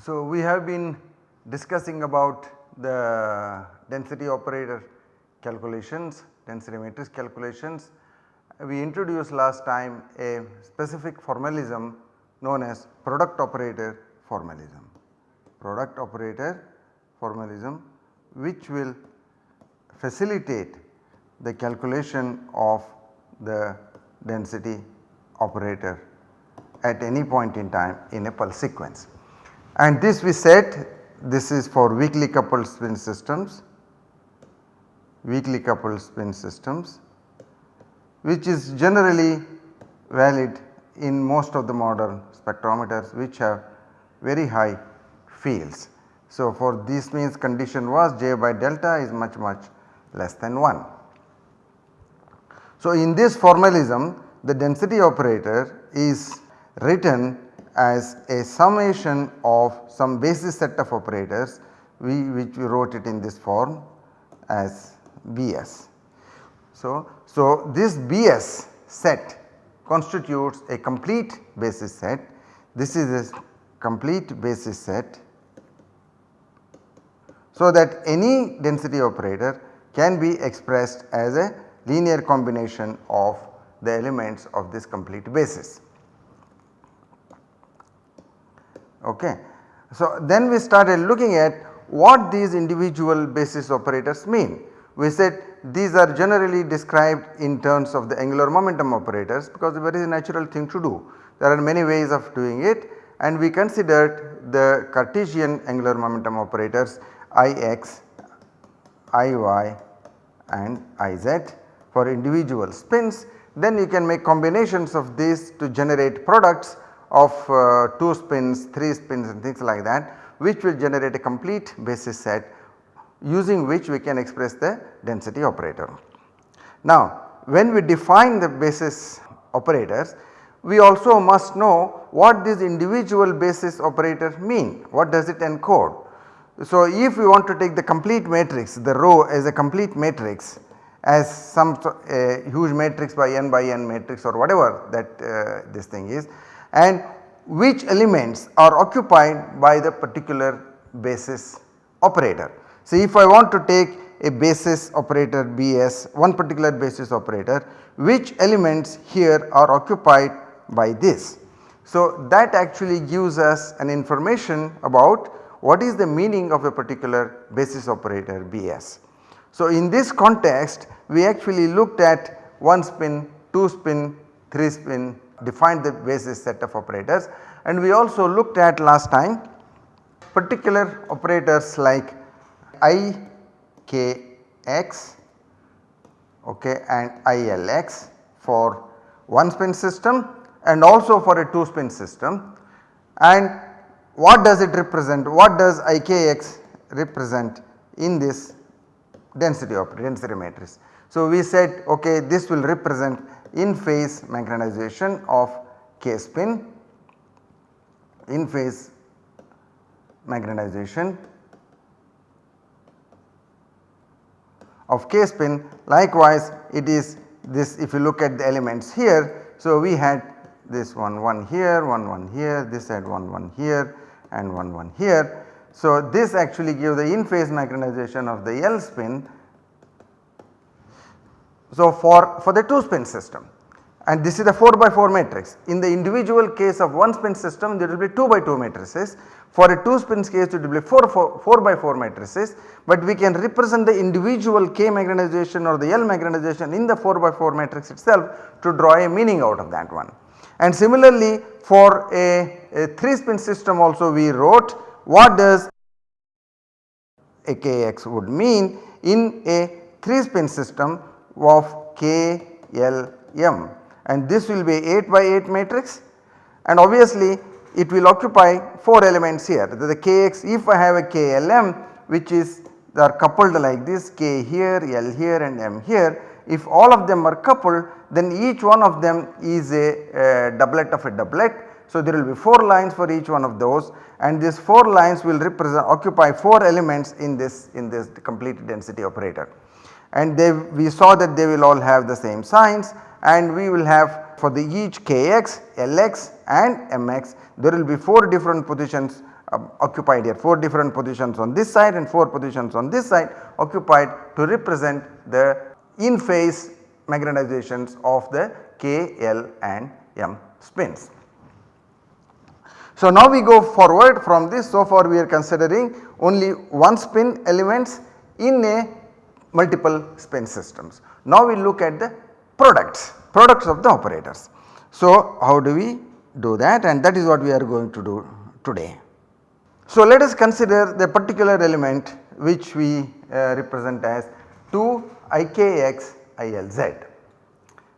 So, we have been discussing about the density operator calculations, density matrix calculations. We introduced last time a specific formalism known as product operator formalism, product operator formalism which will facilitate the calculation of the density operator at any point in time in a pulse sequence. And this we said this is for weakly coupled spin systems, weakly coupled spin systems which is generally valid in most of the modern spectrometers which have very high fields. So, for this means condition was J by delta is much much less than 1. So, in this formalism the density operator is written as a summation of some basis set of operators we which we wrote it in this form as Bs. So, so this Bs set constitutes a complete basis set this is a complete basis set so that any density operator can be expressed as a linear combination of the elements of this complete basis. Okay. So, then we started looking at what these individual basis operators mean. We said these are generally described in terms of the angular momentum operators because it is a very natural thing to do. There are many ways of doing it and we considered the Cartesian angular momentum operators Ix, Iy and Iz for individual spins. Then you can make combinations of these to generate products of uh, 2 spins, 3 spins and things like that which will generate a complete basis set using which we can express the density operator. Now when we define the basis operators we also must know what these individual basis operators mean, what does it encode. So if we want to take the complete matrix the rho as a complete matrix as some uh, huge matrix by n by n matrix or whatever that uh, this thing is and which elements are occupied by the particular basis operator. So, if I want to take a basis operator Bs one particular basis operator which elements here are occupied by this. So, that actually gives us an information about what is the meaning of a particular basis operator Bs. So, in this context we actually looked at 1 spin, 2 spin, 3 spin defined the basis set of operators and we also looked at last time particular operators like i k x okay, and ILX for one spin system and also for a 2 spin system and what does it represent what does IKX represent in this density operator density matrix. So, we said okay this will represent in phase magnetization of K spin in phase magnetization of K spin likewise it is this if you look at the elements here. So, we had this one 1 here, 1 1 here, this had 1 1 here and 1 1 here. So, this actually gives the in phase magnetization of the L spin so, for, for the 2 spin system and this is the 4 by 4 matrix. In the individual case of 1 spin system there will be 2 by 2 matrices. For a 2 spin case it will be 4, 4, 4 by 4 matrices but we can represent the individual K magnetization or the L magnetization in the 4 by 4 matrix itself to draw a meaning out of that one. And similarly for a, a 3 spin system also we wrote what does a Kx would mean in a 3 spin system of K L M? And this will be 8 by 8 matrix. And obviously it will occupy 4 elements here. The Kx if I have a KLM which is they are coupled like this K here, L here and M here if all of them are coupled then each one of them is a, a doublet of a doublet. So, there will be 4 lines for each one of those and these 4 lines will represent occupy 4 elements in this in this complete density operator. And they we saw that they will all have the same signs and we will have for the each kx, lx and mx there will be 4 different positions uh, occupied here 4 different positions on this side and 4 positions on this side occupied to represent the in phase magnetizations of the K, L and M spins. So, now we go forward from this so far we are considering only one spin elements in a multiple spin systems. Now we look at the products, products of the operators. So, how do we do that and that is what we are going to do today. So, let us consider the particular element which we uh, represent as 2 IKX ILZ.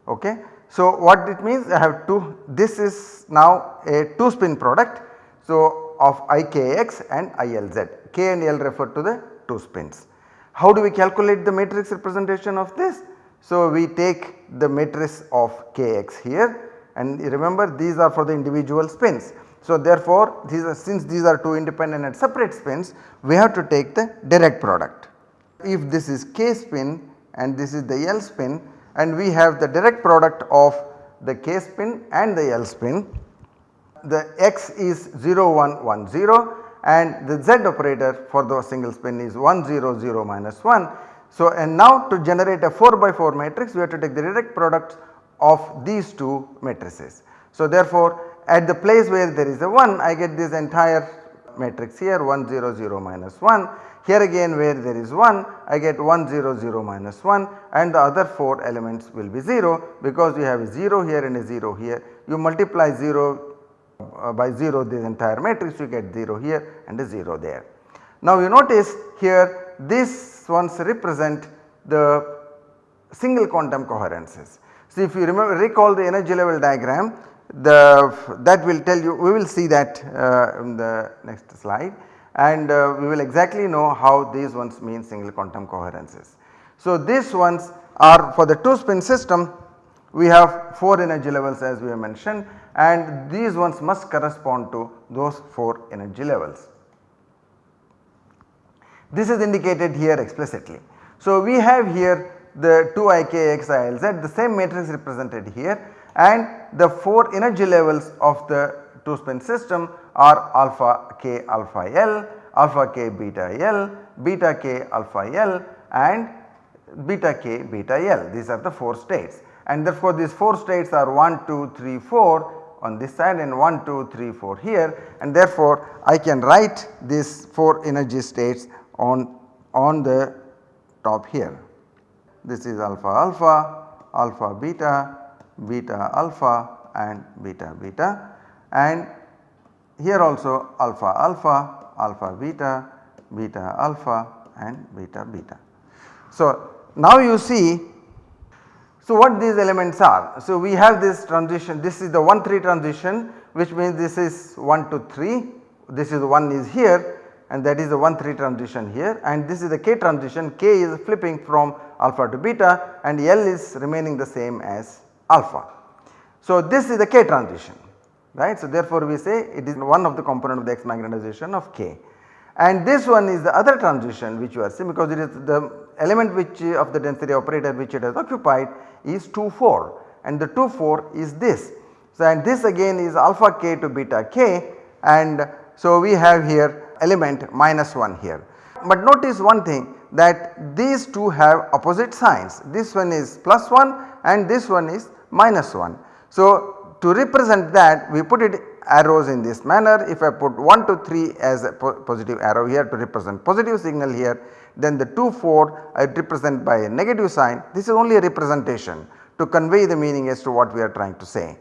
Okay. So, what it means I have 2 this is now a 2 spin product. So, of IKX and ILZ K and L refer to the 2 spins. How do we calculate the matrix representation of this? So, we take the matrix of Kx here and remember these are for the individual spins. So, therefore, these are since these are 2 independent and separate spins we have to take the direct product. If this is K spin and this is the L spin and we have the direct product of the K spin and the L spin. The X is 0 1 1 0 and the Z operator for the single spin is 1 0 0 minus 1. So, and now to generate a 4 by 4 matrix we have to take the direct product of these two matrices. So, therefore, at the place where there is a 1 I get this entire matrix here 1 0 0 minus 1 here again where there is 1 I get 1 0 0 minus 1 and the other 4 elements will be 0 because you have a 0 here and a 0 here. You multiply 0 uh, by 0 this entire matrix you get 0 here and a 0 there. Now you notice here these ones represent the single quantum coherences. So if you remember recall the energy level diagram the that will tell you we will see that uh, in the next slide and uh, we will exactly know how these ones mean single quantum coherences. So, these ones are for the 2 spin system we have 4 energy levels as we have mentioned and these ones must correspond to those 4 energy levels. This is indicated here explicitly. So, we have here the 2 IKXILZ the same matrix represented here and the 4 energy levels of the 2 spin system are alpha k alpha L, alpha k beta L, beta k alpha L and beta k beta L. These are the 4 states. And therefore these 4 states are 1 2 3 4 on this side and 1 2 3 4 here. And therefore I can write these 4 energy states on, on the top here. This is alpha alpha, alpha beta, beta alpha and beta beta and here also alpha alpha, alpha beta, beta alpha and beta beta. So, now you see so what these elements are. So, we have this transition this is the 1 3 transition which means this is 1 to 3 this is 1 is here and that is the 1 3 transition here and this is the k transition k is flipping from alpha to beta and L is remaining the same as alpha. So, this is the k transition right. So, therefore, we say it is one of the component of the X magnetization of K and this one is the other transition which you are seeing because it is the element which uh, of the density operator which it has occupied is 2 4 and the 2 4 is this. So, and this again is alpha k to beta k and so we have here element minus 1 here. But notice one thing that these two have opposite signs this one is plus 1 and this one is minus 1. So, to represent that we put it arrows in this manner if I put 1 to 3 as a po positive arrow here to represent positive signal here then the 2 4 I represent by a negative sign this is only a representation to convey the meaning as to what we are trying to say.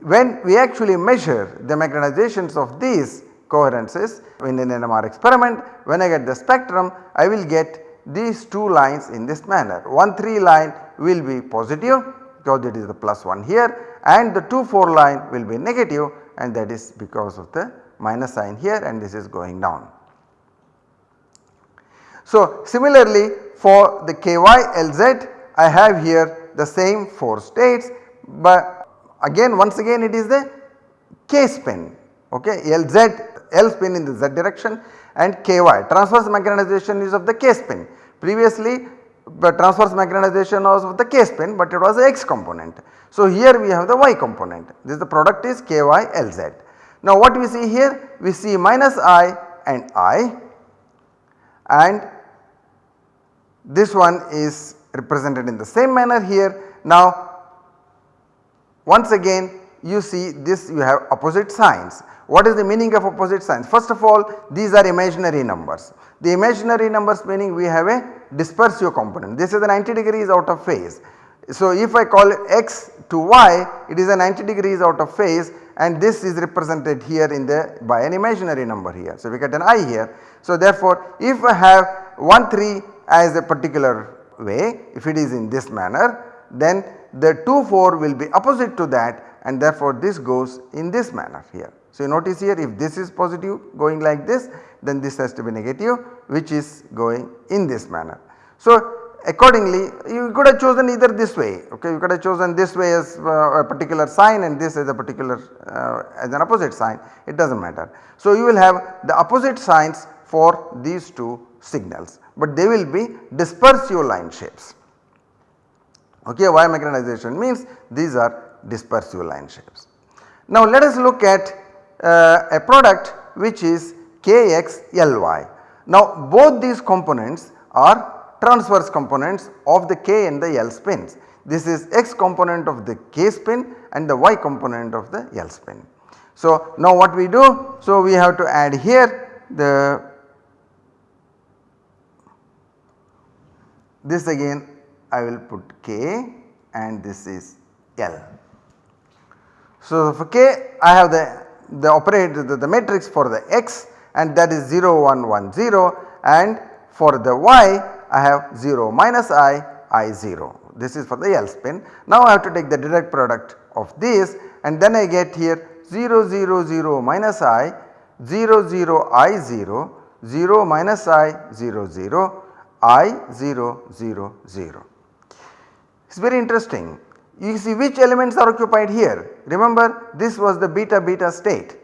When we actually measure the magnetizations of these coherences in an NMR experiment when I get the spectrum I will get these two lines in this manner 1 3 line will be positive because it is the plus 1 here and the 2 4 line will be negative and that is because of the minus sign here and this is going down. So similarly for the KY Lz, I have here the same 4 states but again once again it is the k spin okay Lz L spin in the z direction and ky transverse magnetization is of the k spin. Previously transverse magnetization was of the k spin but it was the x component. So here we have the y component this is the product is ky Lz. Now what we see here we see minus i and i and this one is represented in the same manner here. Now once again you see this you have opposite signs what is the meaning of opposite signs? First of all these are imaginary numbers. The imaginary numbers meaning we have a dispersive component. This is a 90 degrees out of phase. So if I call x to y it is a 90 degrees out of phase and this is represented here in the by an imaginary number here. So we get an i here. So therefore if I have 1 3 as a particular way if it is in this manner then the 2 4 will be opposite to that and therefore this goes in this manner here. So, you notice here if this is positive going like this then this has to be negative which is going in this manner. So, accordingly you could have chosen either this way okay you could have chosen this way as uh, a particular sign and this as a particular uh, as an opposite sign it does not matter. So, you will have the opposite signs for these two signals but they will be dispersive line shapes. Okay, Y magnetization means these are dispersive line shapes. Now let us look at uh, a product which is KXLY. Now both these components are transverse components of the K and the L spins. This is X component of the K spin and the Y component of the L spin. So now what we do? So we have to add here the this again I will put K and this is L. So for K I have the the operator the, the matrix for the x and that is 0 1 1 0 and for the y I have 0 minus i i 0 this is for the L spin. Now I have to take the direct product of this and then I get here 0 0 0 minus i 0 0 i 0 0 minus i 0 0 i 0 0 0. It is very interesting you see which elements are occupied here. Remember this was the beta beta state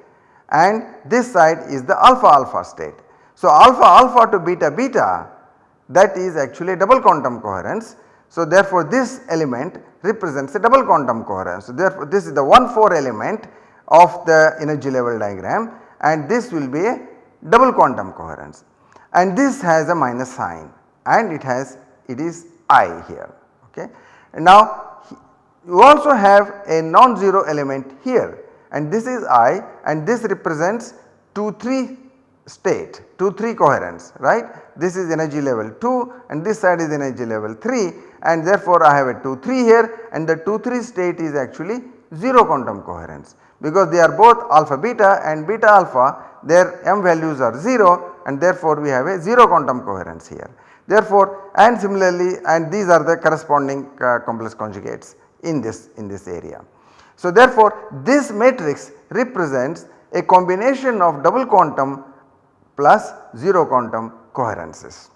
and this side is the alpha alpha state. So alpha alpha to beta beta that is actually double quantum coherence. So therefore this element represents a double quantum coherence. So therefore this is the 1 4 element of the energy level diagram and this will be a double quantum coherence and this has a minus sign and it has it is I here okay. Now you also have a non-zero element here and this is I and this represents 2 3 state 2 3 coherence right. This is energy level 2 and this side is energy level 3 and therefore I have a 2 3 here and the 2 3 state is actually 0 quantum coherence because they are both alpha beta and beta alpha their m values are 0 and therefore we have a 0 quantum coherence here. Therefore and similarly and these are the corresponding uh, complex conjugates in this in this area. So therefore this matrix represents a combination of double quantum plus 0 quantum coherences.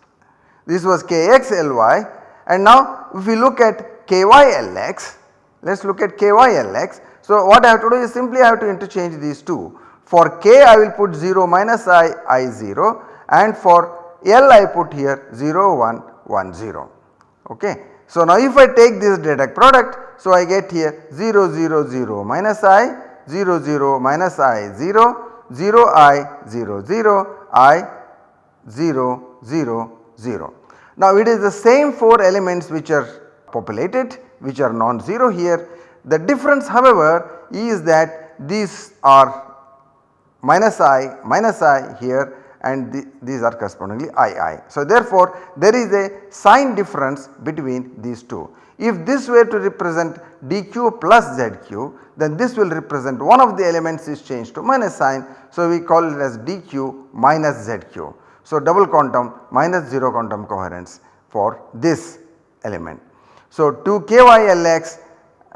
This was KXLY and now if we look at KYLX let us look at KYLX. So what I have to do is simply I have to interchange these two. For K I will put 0 minus I I 0 and for L I put here 0 1 1 0 okay. So now if I take this direct product, so I get here 0 0 0 minus i, 0 0 minus i 0, 0 i 0 0 i 0 0 0. Now it is the same 4 elements which are populated which are non-zero here. The difference however is that these are minus i minus i here and the, these are correspondingly II. So therefore there is a sign difference between these two. If this were to represent dq plus zq then this will represent one of the elements is changed to minus sign. So we call it as dq minus zq. So double quantum minus 0 quantum coherence for this element. So 2 KYLX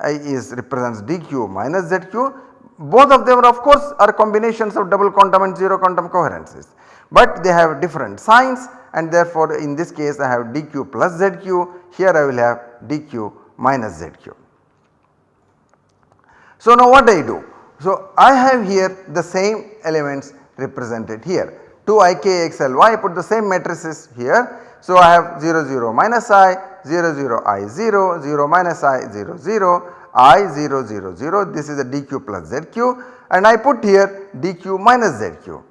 is represents dq minus zq both of them of course are combinations of double quantum and 0 quantum coherences but they have different signs and therefore in this case I have dq plus zq here I will have dq minus zq. So now what I do? So, I have here the same elements represented here 2 i k x l y I put the same matrices here. So, I have 0 0 minus i 0 0 i 0 0 minus i 0 0 i 0 0 0 this is the dq plus zq and I put here dq minus zq.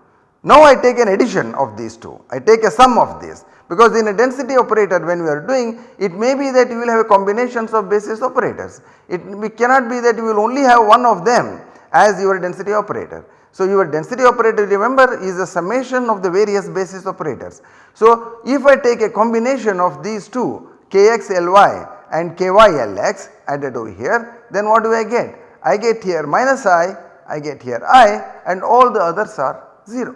Now I take an addition of these two I take a sum of these because in a density operator when we are doing it may be that you will have combinations of basis operators. It cannot be that you will only have one of them as your density operator. So your density operator remember is a summation of the various basis operators. So if I take a combination of these two kxly and kylx added over here then what do I get? I get here minus i, I get here i and all the others are 0.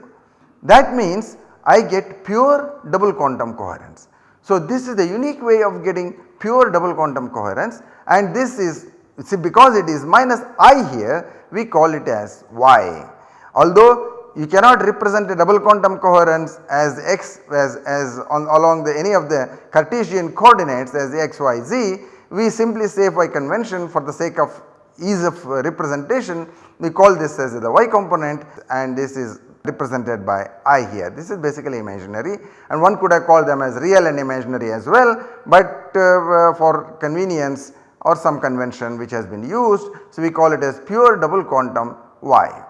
That means I get pure double quantum coherence. So this is the unique way of getting pure double quantum coherence and this is see because it is minus i here we call it as y. Although you cannot represent a double quantum coherence as x as, as on along the any of the Cartesian coordinates as x, y, z we simply say by convention for the sake of ease of representation we call this as the y component and this is represented by i here. This is basically imaginary and one could have called them as real and imaginary as well but uh, for convenience or some convention which has been used. So, we call it as pure double quantum y.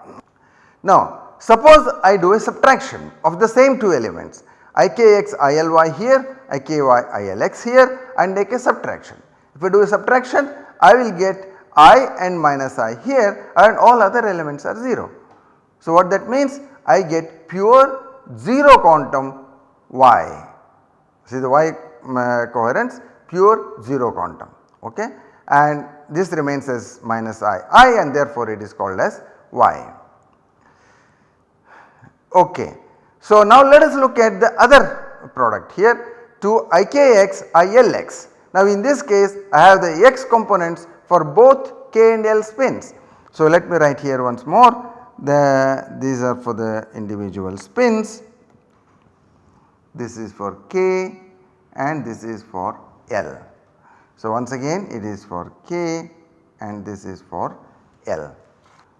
Now suppose I do a subtraction of the same two elements ikx ily here iky ilx here and make a subtraction. If I do a subtraction I will get i and minus i here and all other elements are 0. So what that means I get pure 0 quantum y see the y uh, coherence pure 0 quantum okay and this remains as minus i i and therefore it is called as y. Okay. So now let us look at the other product here to ikx ilx. Now in this case I have the x components for both k and l spins. So let me write here once more the these are for the individual spins this is for k and this is for l. So once again it is for k and this is for l.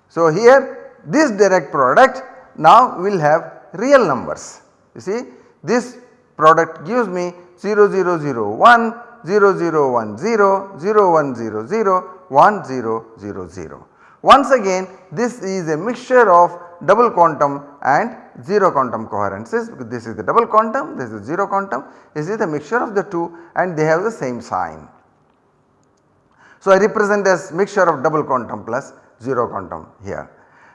So here this direct product now we will have real numbers you see this product gives me 0 0 0 1 0 0 1 0 0 1 0 0 1 0 0 0. Once again this is a mixture of double quantum and 0 quantum coherences because this is the double quantum this is 0 quantum this is the mixture of the two and they have the same sign. So I represent as mixture of double quantum plus 0 quantum here.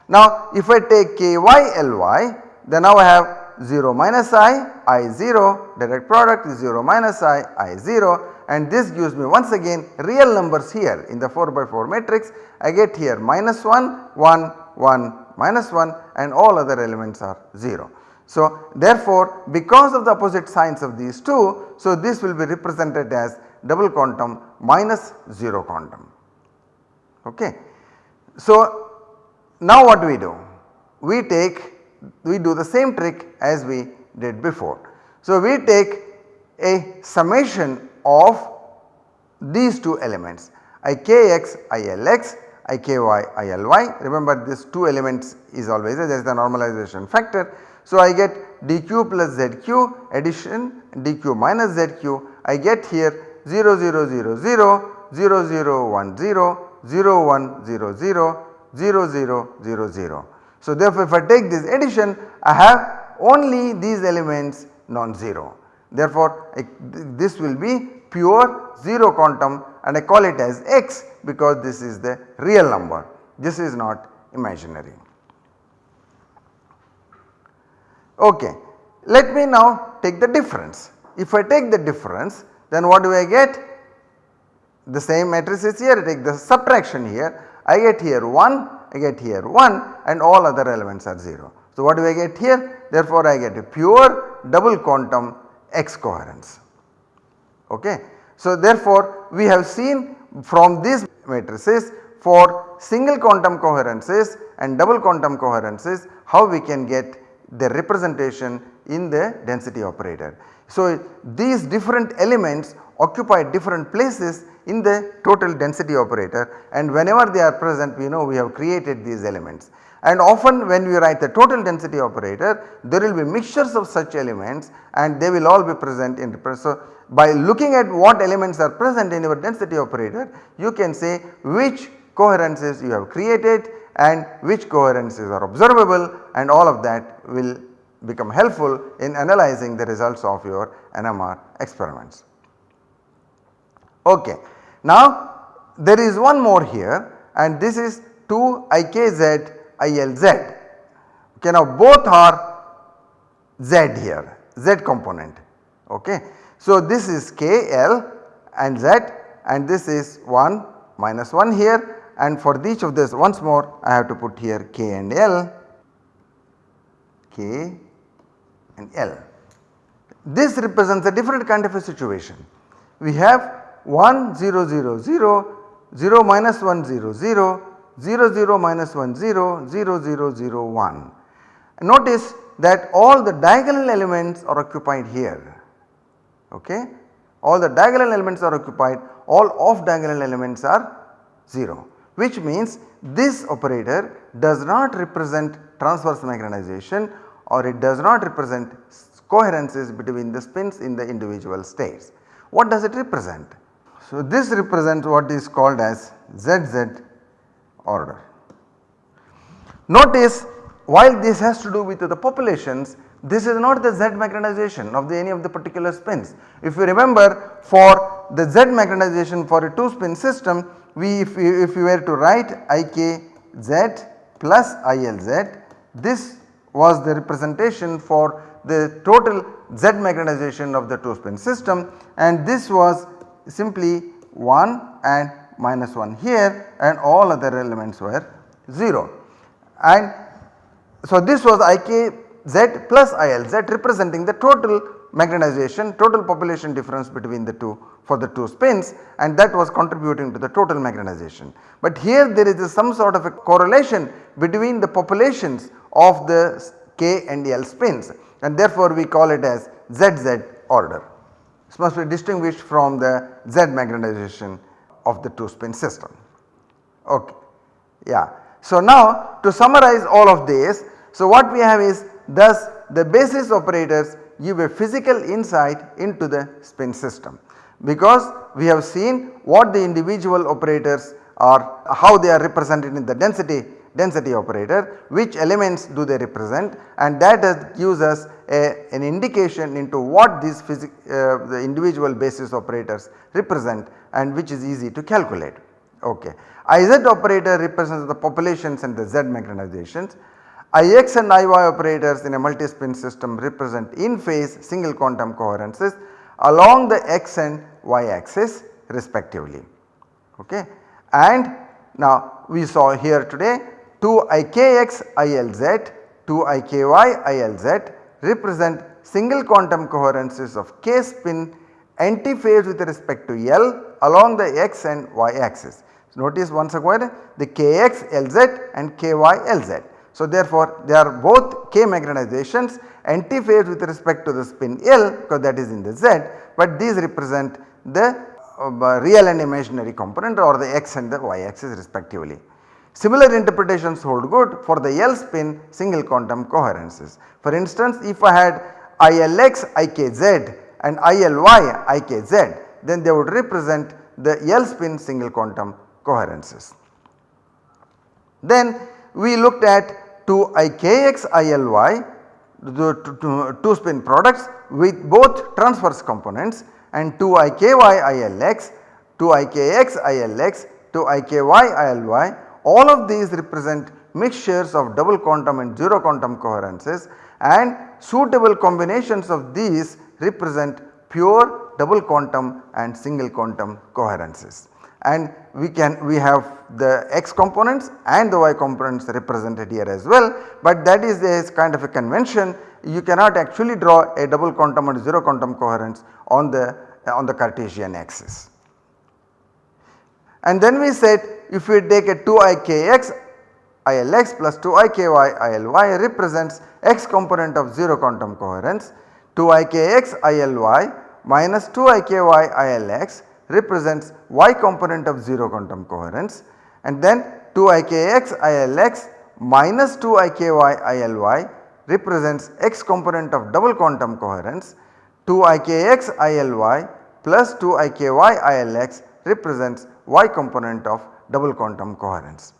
Now if I take ky ly then now I have 0 minus i, i 0 direct product is 0 minus i, i 0 and this gives me once again real numbers here in the 4 by 4 matrix I get here minus 1, 1, 1, minus 1 and all other elements are 0. So therefore because of the opposite signs of these two so this will be represented as double quantum minus 0 quantum. Okay. So now what do we do? We take we do the same trick as we did before. So we take a summation of these two elements ikx ilx iky ily remember this two elements is always there is the normalization factor. So I get dq plus zq addition dq minus zq I get here 0 0 0 0 0 0 1 0 0 1 0 0 0 0 0 0. So therefore if I take this addition I have only these elements non-zero. Therefore this will be pure 0 quantum and I call it as x because this is the real number this is not imaginary. Okay. Let me now take the difference. If I take the difference then what do I get? The same matrices here I take the subtraction here I get here 1 I get here 1 and all other elements are 0. So what do I get here? Therefore I get a pure double quantum X coherence. Okay. So therefore we have seen from these matrices for single quantum coherences and double quantum coherences how we can get the representation in the density operator. So, these different elements occupy different places in the total density operator and whenever they are present we know we have created these elements. And often when we write the total density operator there will be mixtures of such elements and they will all be present in the so by looking at what elements are present in your density operator you can say which coherences you have created and which coherences are observable and all of that will become helpful in analyzing the results of your NMR experiments. Okay. Now there is one more here and this is 2 IKZ ILZ. Okay, now both are Z here, Z component. Okay. So this is K, L and Z and this is 1 minus 1 here and for each of this once more I have to put here K and L, K and L. This represents a different kind of a situation. We have 1 0 0 0, 0 minus 1 0 0, 0 0 minus 1 0, 0 0 0 1. Notice that all the diagonal elements are occupied here okay. All the diagonal elements are occupied all off diagonal elements are 0 which means this operator does not represent transverse magnetization or it does not represent coherences between the spins in the individual states. What does it represent? So, this represents what is called as ZZ order. Notice while this has to do with the populations this is not the Z magnetization of the any of the particular spins. If you remember for the Z magnetization for a 2 spin system we if we, if we were to write IKZ plus ILZ this was the representation for the total Z magnetization of the 2 spin system and this was simply 1 and minus 1 here and all other elements were 0. And so this was IKZ plus ILZ representing the total magnetization total population difference between the two for the 2 spins and that was contributing to the total magnetization. But here there is some sort of a correlation between the populations of the K and L spins and therefore we call it as ZZ order. This must be distinguished from the Z magnetization of the 2 spin system. Okay. Yeah. So now to summarize all of this, so what we have is thus the basis operators give a physical insight into the spin system because we have seen what the individual operators are how they are represented in the density density operator which elements do they represent and that gives us a, an indication into what these uh, the individual basis operators represent and which is easy to calculate. Okay. IZ operator represents the populations and the Z magnetizations. IX and IY operators in a multi-spin system represent in phase single quantum coherences along the x and y axis respectively. Okay. And now we saw here today 2 IKX ILZ, 2 IKY ILZ represent single quantum coherences of K spin antiphase with respect to L along the x and y axis. So, notice once again the Kx Lz and Ky Lz. So, therefore, they are both K magnetizations antiphase with respect to the spin L because that is in the Z, but these represent the uh, real and imaginary component or the x and the y axis respectively. Similar interpretations hold good for the L spin single quantum coherences. For instance, if I had ILX IKZ and ILY IKZ then they would represent the L spin single quantum coherences. Then we looked at 2 IKX ILY the 2 spin products with both transverse components and 2 IKY ILX, 2 IKX ILX, 2 IKY ILY all of these represent mixtures of double quantum and 0 quantum coherences and suitable combinations of these represent pure double quantum and single quantum coherences. And we can we have the x components and the y components represented here as well, but that is a kind of a convention you cannot actually draw a double quantum and 0 quantum coherence on the on the Cartesian axis. And then we said if we take a 2ikx ILX plus 2IKY ILY represents x component of 0 quantum coherence. 2IKX ILY minus 2IKY ILX represents y component of 0 quantum coherence. And then 2IKX ILX minus 2IKY ILY represents x component of double quantum coherence. 2IKX ILY plus 2IKY ILX represents y component of double quantum coherence.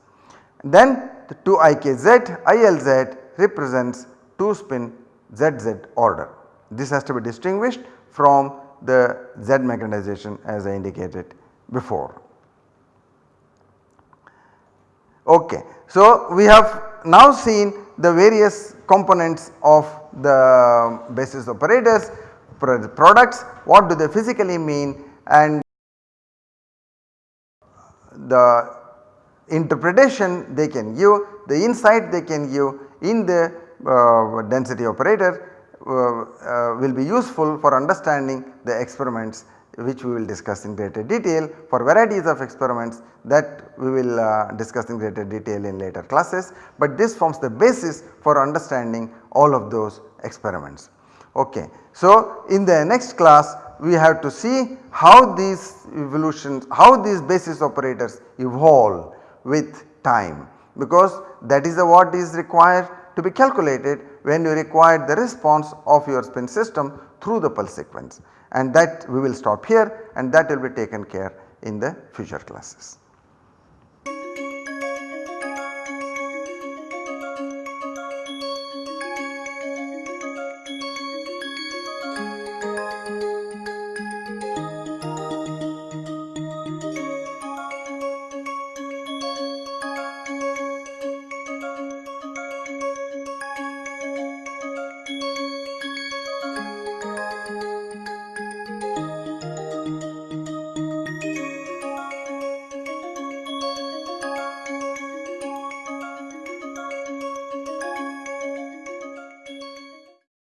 Then the 2IKZ ILZ represents 2 spin ZZ order. This has to be distinguished from the Z magnetization as I indicated before. Okay. So, we have now seen the various components of the basis operators products what do they physically mean and the interpretation they can give the insight they can give in the uh, density operator uh, uh, will be useful for understanding the experiments which we will discuss in greater detail for varieties of experiments that we will uh, discuss in greater detail in later classes, but this forms the basis for understanding all of those experiments. Okay. So, in the next class we have to see how these evolutions, how these basis operators evolve with time because that is the what is required to be calculated when you require the response of your spin system through the pulse sequence and that we will stop here and that will be taken care in the future classes.